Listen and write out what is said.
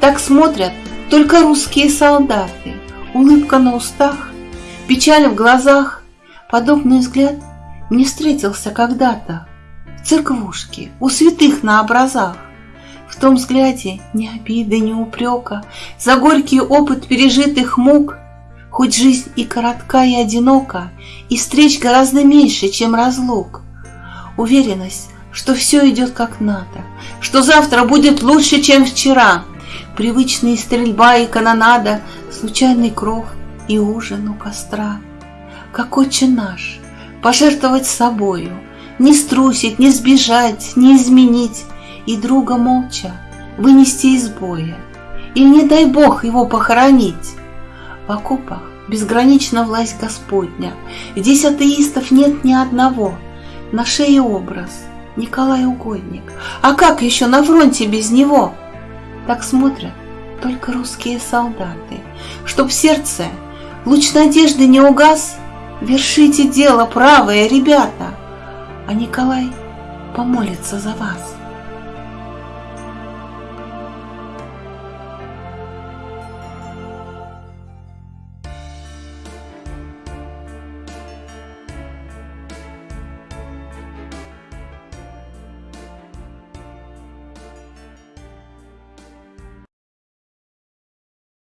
Так смотрят только русские солдаты, улыбка на устах, печаль в глазах. Подобный взгляд мне встретился когда-то в церквушке, у святых на образах. В том взгляде ни обиды, ни упрека, За горький опыт пережитых мук, Хоть жизнь и коротка, и одинока, И встреч гораздо меньше, чем разлук. Уверенность, что все идет как надо, Что завтра будет лучше, чем вчера. Привычные стрельба и канонада, Случайный кров и ужин у костра. Как отче наш, пожертвовать собою, Не струсить, не сбежать, не изменить, И друга молча вынести из боя, Или, не дай Бог, его похоронить. В окопах безгранична власть Господня, Здесь атеистов нет ни одного, На шее образ Николай Угодник, А как еще на фронте без него? Так смотрят только русские солдаты, Чтоб сердце луч надежды не угас, Вершите дело правое, ребята, А Николай помолится за вас.